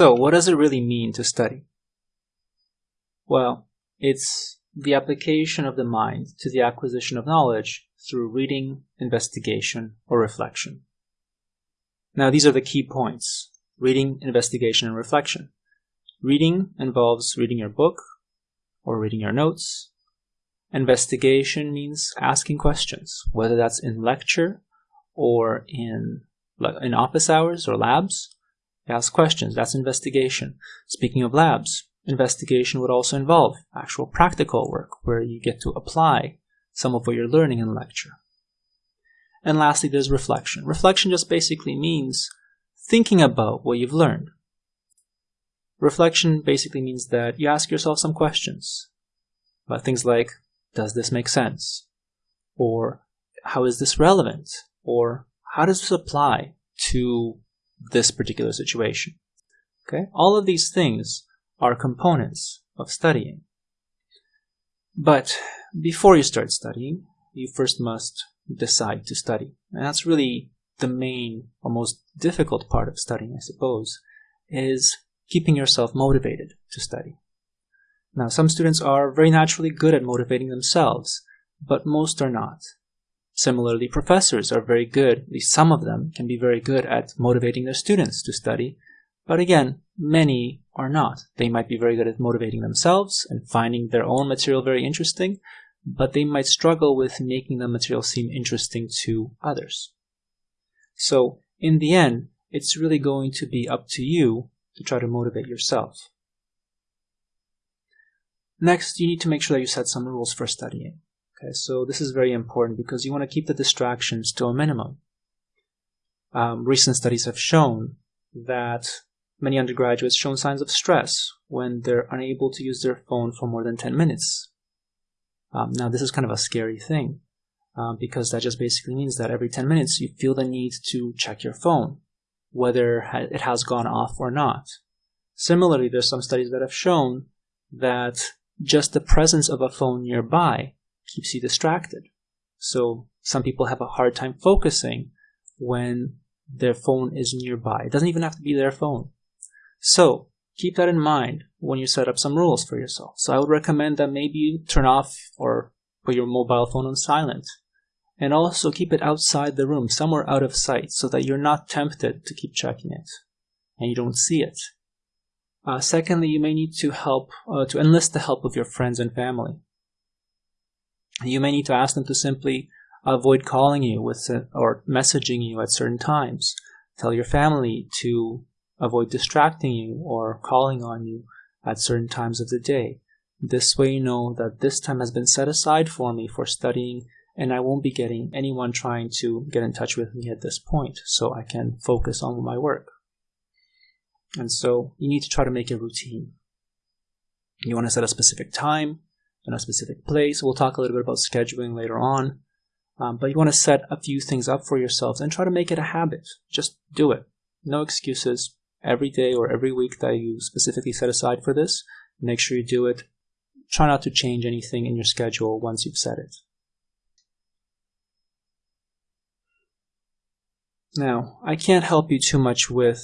So, what does it really mean to study? Well, it's the application of the mind to the acquisition of knowledge through reading, investigation, or reflection. Now, these are the key points reading, investigation, and reflection. Reading involves reading your book or reading your notes. Investigation means asking questions, whether that's in lecture or in, in office hours or labs. Ask questions, that's investigation. Speaking of labs, investigation would also involve actual practical work where you get to apply some of what you're learning in lecture. And lastly, there's reflection. Reflection just basically means thinking about what you've learned. Reflection basically means that you ask yourself some questions about things like, does this make sense? Or how is this relevant? Or how does this apply to this particular situation? Okay, all of these things are components of studying. But before you start studying, you first must decide to study. And that's really the main or most difficult part of studying, I suppose, is keeping yourself motivated to study. Now, some students are very naturally good at motivating themselves, but most are not. Similarly, professors are very good, at least some of them can be very good at motivating their students to study, but again, many are not. They might be very good at motivating themselves and finding their own material very interesting, but they might struggle with making the material seem interesting to others. So, in the end, it's really going to be up to you to try to motivate yourself. Next, you need to make sure that you set some rules for studying. Okay, so this is very important because you want to keep the distractions to a minimum. Um, recent studies have shown that many undergraduates show signs of stress when they're unable to use their phone for more than 10 minutes. Um, now, this is kind of a scary thing uh, because that just basically means that every 10 minutes you feel the need to check your phone, whether it has gone off or not. Similarly, there's some studies that have shown that just the presence of a phone nearby keeps you distracted. So some people have a hard time focusing when their phone is nearby. It doesn't even have to be their phone. So keep that in mind when you set up some rules for yourself. So I would recommend that maybe you turn off or put your mobile phone on silent. And also keep it outside the room, somewhere out of sight, so that you're not tempted to keep checking it and you don't see it. Uh, secondly, you may need to help uh, to enlist the help of your friends and family. You may need to ask them to simply avoid calling you with or messaging you at certain times. Tell your family to avoid distracting you or calling on you at certain times of the day. This way you know that this time has been set aside for me for studying and I won't be getting anyone trying to get in touch with me at this point so I can focus on my work. And so you need to try to make a routine. You want to set a specific time and a specific place. We'll talk a little bit about scheduling later on. Um, but you want to set a few things up for yourselves and try to make it a habit. Just do it. No excuses every day or every week that you specifically set aside for this. Make sure you do it. Try not to change anything in your schedule once you've set it. Now, I can't help you too much with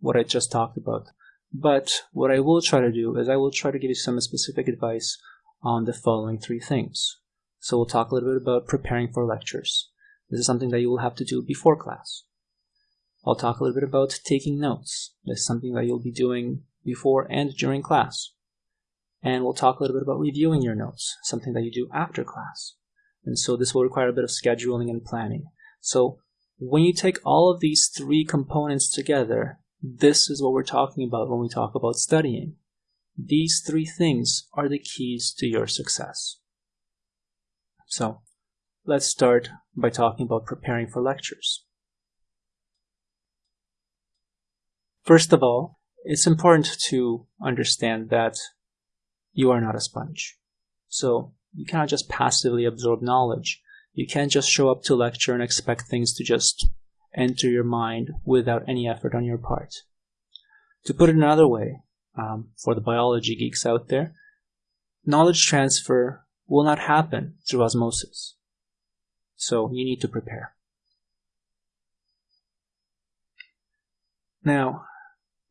what I just talked about, but what I will try to do is I will try to give you some specific advice on the following three things. So we'll talk a little bit about preparing for lectures. This is something that you will have to do before class. I'll talk a little bit about taking notes. This is something that you'll be doing before and during class. And we'll talk a little bit about reviewing your notes, something that you do after class. And so this will require a bit of scheduling and planning. So when you take all of these three components together, this is what we're talking about when we talk about studying. These three things are the keys to your success. So let's start by talking about preparing for lectures. First of all, it's important to understand that you are not a sponge. So you cannot just passively absorb knowledge. You can't just show up to lecture and expect things to just enter your mind without any effort on your part. To put it another way, um, for the biology geeks out there, knowledge transfer will not happen through osmosis. So you need to prepare. Now,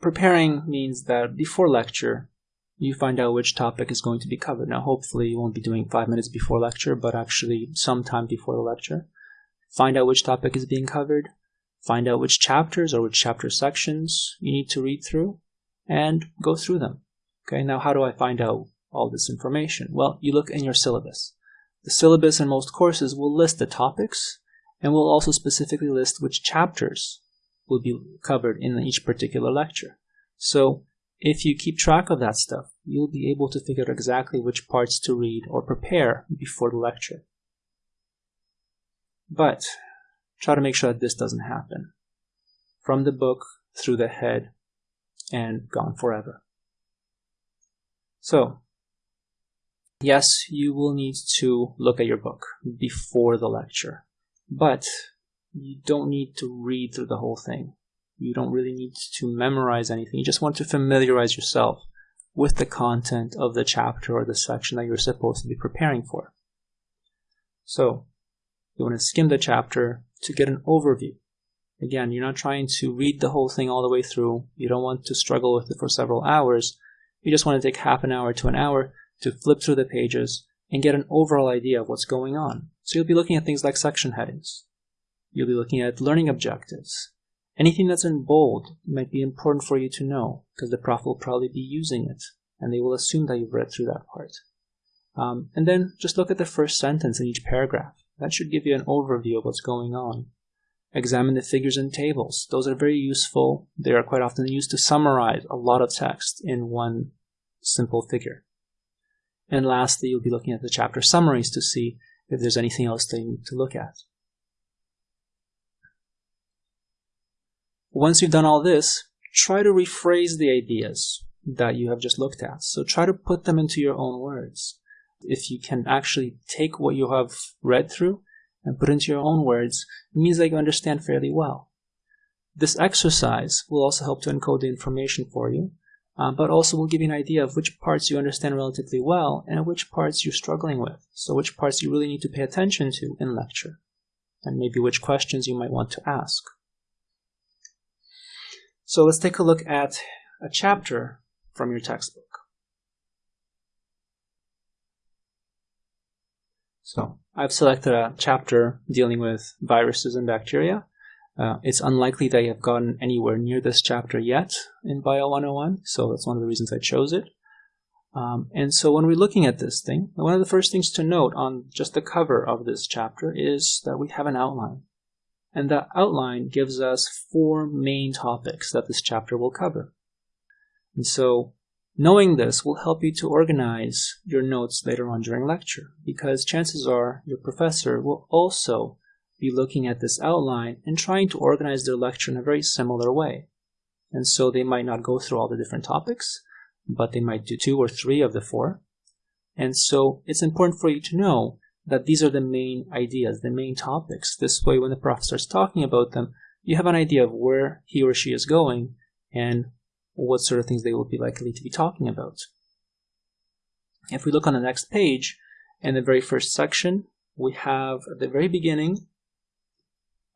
preparing means that before lecture, you find out which topic is going to be covered. Now, hopefully, you won't be doing five minutes before lecture, but actually sometime before the lecture. Find out which topic is being covered, find out which chapters or which chapter sections you need to read through, and go through them. Okay, now how do I find out all this information? Well, you look in your syllabus. The syllabus in most courses will list the topics and will also specifically list which chapters will be covered in each particular lecture. So if you keep track of that stuff, you'll be able to figure out exactly which parts to read or prepare before the lecture. But try to make sure that this doesn't happen. From the book, through the head, and gone forever. So, yes, you will need to look at your book before the lecture, but you don't need to read through the whole thing. You don't really need to memorize anything. You just want to familiarize yourself with the content of the chapter or the section that you're supposed to be preparing for. So, you want to skim the chapter to get an overview. Again, you're not trying to read the whole thing all the way through. You don't want to struggle with it for several hours. You just want to take half an hour to an hour to flip through the pages and get an overall idea of what's going on. So you'll be looking at things like section headings. You'll be looking at learning objectives. Anything that's in bold might be important for you to know because the prof will probably be using it and they will assume that you've read through that part. Um, and then just look at the first sentence in each paragraph. That should give you an overview of what's going on. Examine the figures and tables. Those are very useful. They are quite often used to summarize a lot of text in one simple figure. And lastly, you'll be looking at the chapter summaries to see if there's anything else you need to look at. Once you've done all this, try to rephrase the ideas that you have just looked at. So try to put them into your own words. If you can actually take what you have read through and put into your own words, means that you understand fairly well. This exercise will also help to encode the information for you, uh, but also will give you an idea of which parts you understand relatively well and which parts you're struggling with. So which parts you really need to pay attention to in lecture, and maybe which questions you might want to ask. So let's take a look at a chapter from your textbook. So I've selected a chapter dealing with viruses and bacteria. Uh, it's unlikely that you have gotten anywhere near this chapter yet in Bio 101, so that's one of the reasons I chose it. Um, and so when we're looking at this thing, one of the first things to note on just the cover of this chapter is that we have an outline. And that outline gives us four main topics that this chapter will cover. And so knowing this will help you to organize your notes later on during lecture because chances are your professor will also be looking at this outline and trying to organize their lecture in a very similar way. And so they might not go through all the different topics, but they might do two or three of the four. And so it's important for you to know that these are the main ideas, the main topics. This way, when the prof starts talking about them, you have an idea of where he or she is going and what sort of things they will be likely to be talking about. If we look on the next page, in the very first section, we have at the very beginning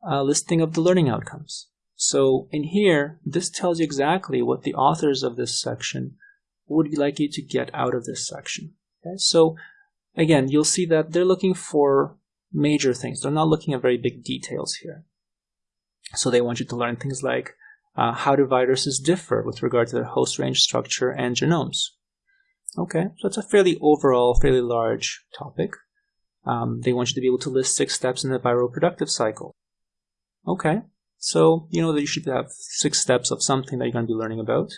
a listing of the learning outcomes. So in here, this tells you exactly what the authors of this section would like you to get out of this section. Okay? So again, you'll see that they're looking for major things. They're not looking at very big details here. So they want you to learn things like uh, how do viruses differ with regard to their host range structure and genomes? Okay, so it's a fairly overall, fairly large topic. Um, they want you to be able to list six steps in the viral productive cycle. Okay, so you know that you should have six steps of something that you're going to be learning about,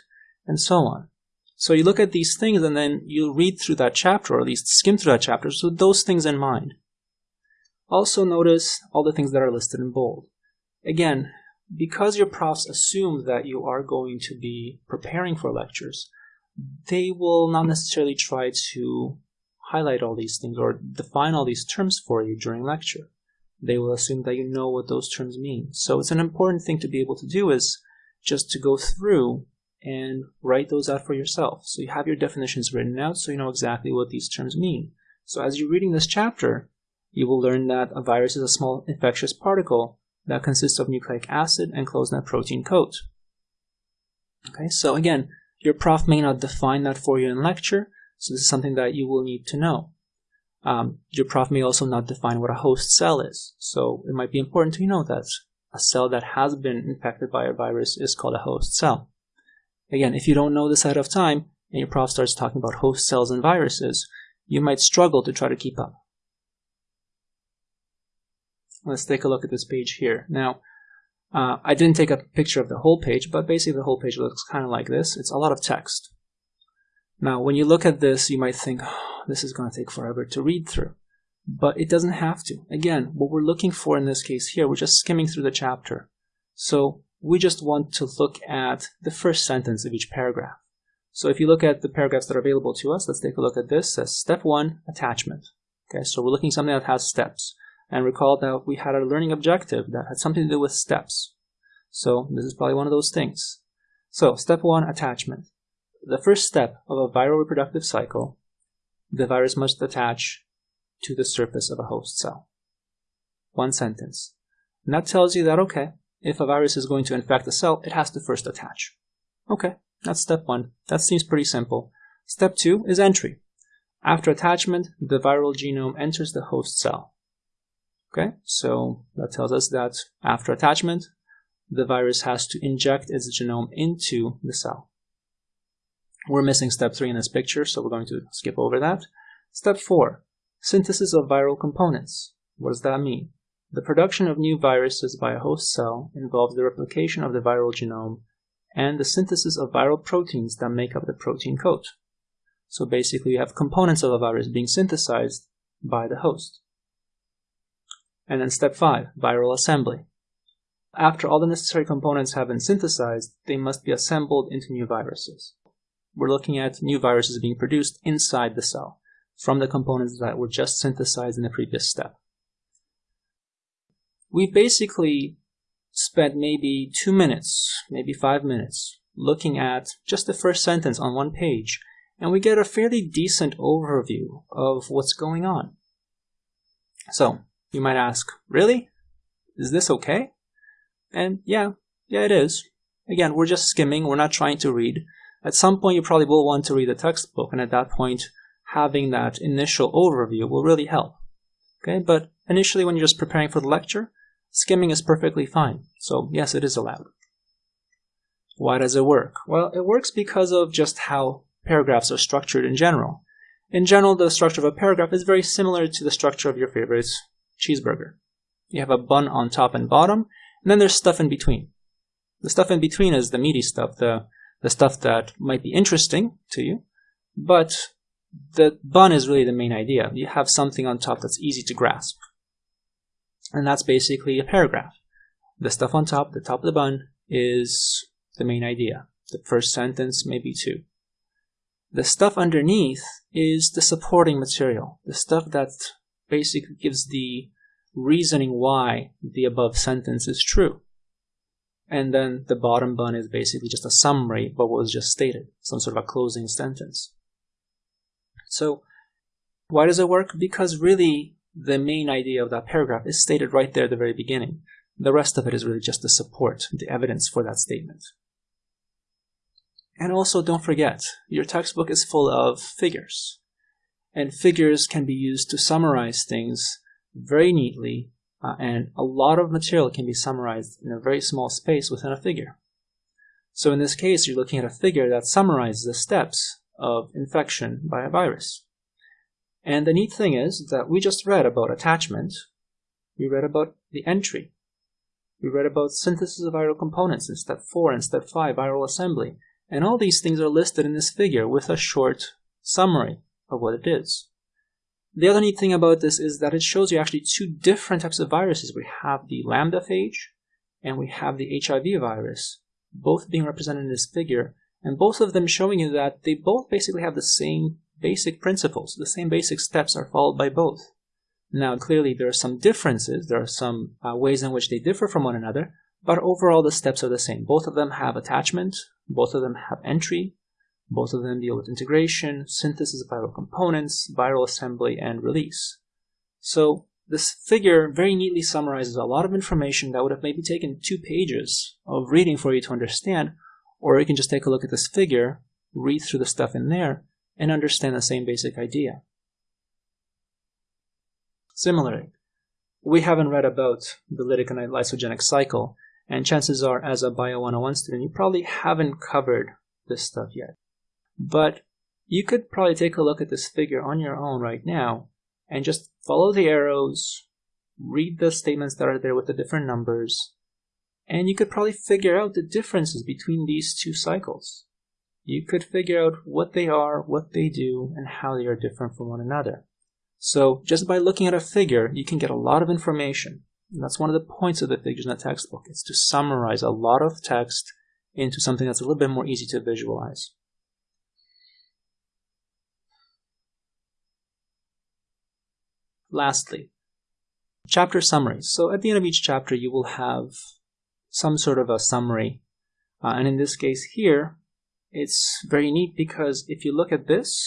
and so on. So you look at these things and then you read through that chapter, or at least skim through that chapter, so those things in mind. Also notice all the things that are listed in bold. Again, because your profs assume that you are going to be preparing for lectures, they will not necessarily try to highlight all these things or define all these terms for you during lecture. They will assume that you know what those terms mean. So it's an important thing to be able to do is just to go through and write those out for yourself. So you have your definitions written out so you know exactly what these terms mean. So as you're reading this chapter, you will learn that a virus is a small infectious particle that consists of nucleic acid and closed net protein coat. Okay, so again, your prof may not define that for you in lecture, so this is something that you will need to know. Um, your prof may also not define what a host cell is, so it might be important to you know that a cell that has been infected by a virus is called a host cell. Again, if you don't know this ahead of time, and your prof starts talking about host cells and viruses, you might struggle to try to keep up. Let's take a look at this page here. Now, uh, I didn't take a picture of the whole page, but basically the whole page looks kind of like this. It's a lot of text. Now, when you look at this, you might think, oh, this is going to take forever to read through. But it doesn't have to. Again, what we're looking for in this case here, we're just skimming through the chapter. So we just want to look at the first sentence of each paragraph. So if you look at the paragraphs that are available to us, let's take a look at this. It says step one, attachment. Okay, so we're looking at something that has steps. And recall that we had a learning objective that had something to do with steps. So this is probably one of those things. So step one, attachment. The first step of a viral reproductive cycle, the virus must attach to the surface of a host cell. One sentence. And that tells you that, okay, if a virus is going to infect a cell, it has to first attach. Okay, that's step one. That seems pretty simple. Step two is entry. After attachment, the viral genome enters the host cell. Okay, so that tells us that after attachment, the virus has to inject its genome into the cell. We're missing step three in this picture, so we're going to skip over that. Step four, synthesis of viral components. What does that mean? The production of new viruses by a host cell involves the replication of the viral genome and the synthesis of viral proteins that make up the protein coat. So basically you have components of a virus being synthesized by the host. And then step 5, viral assembly. After all the necessary components have been synthesized, they must be assembled into new viruses. We're looking at new viruses being produced inside the cell from the components that were just synthesized in the previous step. We basically spent maybe two minutes, maybe five minutes, looking at just the first sentence on one page, and we get a fairly decent overview of what's going on. So, you might ask, really? Is this okay? And yeah, yeah it is. Again, we're just skimming, we're not trying to read. At some point you probably will want to read the textbook, and at that point, having that initial overview will really help. Okay, but initially when you're just preparing for the lecture, skimming is perfectly fine. So yes, it is allowed. Why does it work? Well, it works because of just how paragraphs are structured in general. In general, the structure of a paragraph is very similar to the structure of your favorite cheeseburger. You have a bun on top and bottom, and then there's stuff in between. The stuff in between is the meaty stuff, the, the stuff that might be interesting to you, but the bun is really the main idea. You have something on top that's easy to grasp. And that's basically a paragraph. The stuff on top, the top of the bun, is the main idea. The first sentence, maybe two. The stuff underneath is the supporting material, the stuff that basically gives the reasoning why the above sentence is true. And then the bottom bun is basically just a summary of what was just stated, some sort of a closing sentence. So, why does it work? Because really, the main idea of that paragraph is stated right there at the very beginning. The rest of it is really just the support, the evidence for that statement. And also don't forget, your textbook is full of figures. And figures can be used to summarize things very neatly, uh, and a lot of material can be summarized in a very small space within a figure. So in this case, you're looking at a figure that summarizes the steps of infection by a virus. And the neat thing is that we just read about attachment, we read about the entry, we read about synthesis of viral components in step 4 and step 5, viral assembly, and all these things are listed in this figure with a short summary of what it is. The other neat thing about this is that it shows you actually two different types of viruses. We have the lambda phage and we have the HIV virus, both being represented in this figure, and both of them showing you that they both basically have the same basic principles. The same basic steps are followed by both. Now, clearly, there are some differences. There are some uh, ways in which they differ from one another, but overall, the steps are the same. Both of them have attachment, both of them have entry, both of them deal with integration, synthesis of viral components, viral assembly, and release. So, this figure very neatly summarizes a lot of information that would have maybe taken two pages of reading for you to understand, Or you can just take a look at this figure, read through the stuff in there, and understand the same basic idea. Similarly, we haven't read about the lytic and lysogenic cycle, and chances are, as a Bio 101 student, you probably haven't covered this stuff yet. But you could probably take a look at this figure on your own right now and just follow the arrows, read the statements that are there with the different numbers, and you could probably figure out the differences between these two cycles. You could figure out what they are, what they do, and how they are different from one another. So just by looking at a figure, you can get a lot of information. And that's one of the points of the figures in the textbook. It's to summarize a lot of text into something that's a little bit more easy to visualize. Lastly, chapter summaries. So at the end of each chapter, you will have some sort of a summary. Uh, and in this case here, it's very neat because if you look at this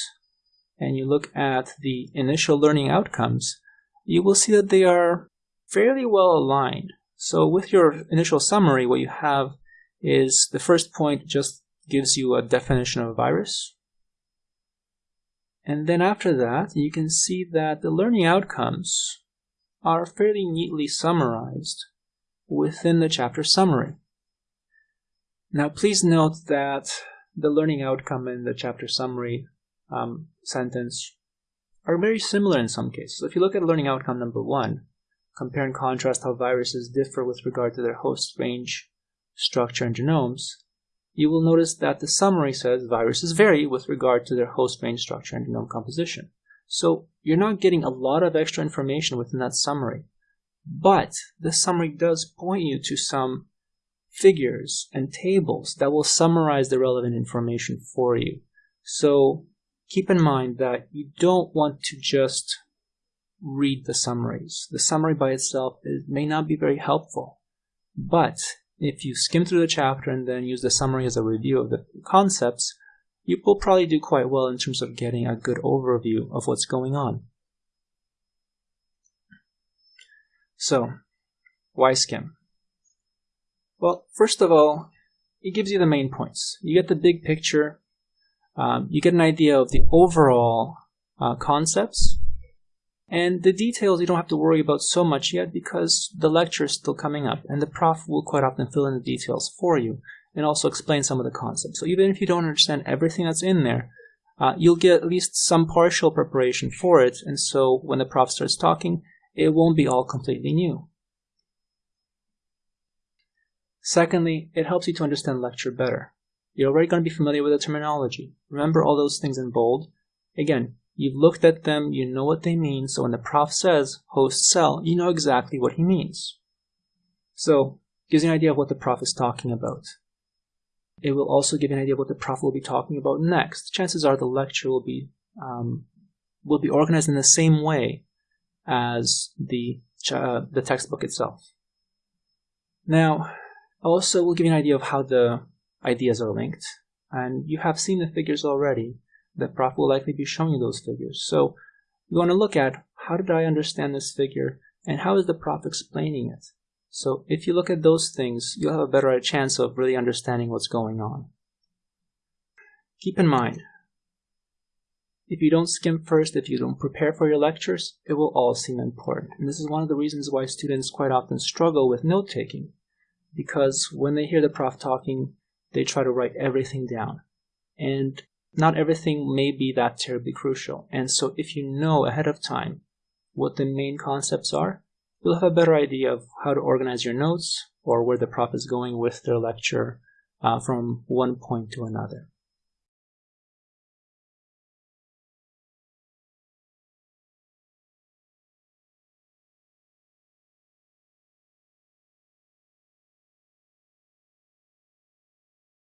and you look at the initial learning outcomes, you will see that they are fairly well aligned. So with your initial summary, what you have is the first point just gives you a definition of a virus. And then after that, you can see that the learning outcomes are fairly neatly summarized within the chapter summary. Now, please note that the learning outcome and the chapter summary um, sentence are very similar in some cases. If you look at learning outcome number one, compare and contrast how viruses differ with regard to their host range, structure, and genomes, you will notice that the summary says viruses vary with regard to their host range, structure, and genome composition. So you're not getting a lot of extra information within that summary. But the summary does point you to some figures and tables that will summarize the relevant information for you. So keep in mind that you don't want to just read the summaries. The summary by itself may not be very helpful. But if you skim through the chapter and then use the summary as a review of the concepts, you will probably do quite well in terms of getting a good overview of what's going on. So, why skim? Well, first of all, it gives you the main points. You get the big picture, um, you get an idea of the overall uh, concepts, and the details you don't have to worry about so much yet because the lecture is still coming up, and the prof will quite often fill in the details for you and also explain some of the concepts. So even if you don't understand everything that's in there, uh, you'll get at least some partial preparation for it, and so when the prof starts talking, it won't be all completely new. Secondly, it helps you to understand lecture better. You're already going to be familiar with the terminology. Remember all those things in bold? Again, you've looked at them, you know what they mean, so when the prof says host cell, you know exactly what he means. So, gives you an idea of what the prof is talking about. It will also give you an idea of what the prof will be talking about next. Chances are the lecture will be um, will be organized in the same way as the, uh, the textbook itself. Now, also we'll give you an idea of how the ideas are linked. And you have seen the figures already. The prof will likely be showing you those figures. So you want to look at how did I understand this figure and how is the prof explaining it? So if you look at those things, you'll have a better chance of really understanding what's going on. Keep in mind, if you don't skim first, if you don't prepare for your lectures, it will all seem important. And this is one of the reasons why students quite often struggle with note taking. Because when they hear the prof talking, they try to write everything down. And not everything may be that terribly crucial. And so if you know ahead of time what the main concepts are, you'll have a better idea of how to organize your notes or where the prof is going with their lecture uh, from one point to another.